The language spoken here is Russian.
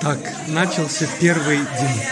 Так, начался первый день.